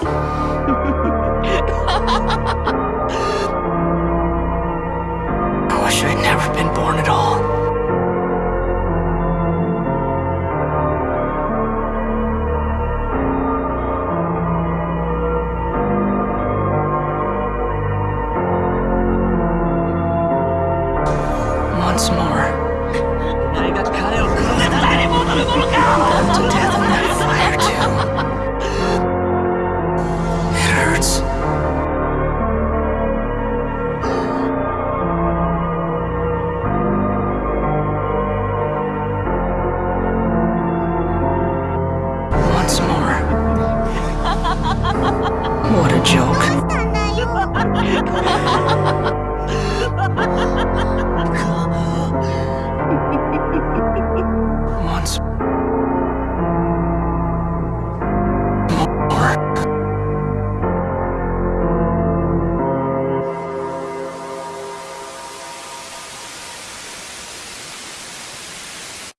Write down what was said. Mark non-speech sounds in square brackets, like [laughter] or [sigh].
[laughs] I wish I'd never been born at all. Once more. once more. What a joke. [laughs]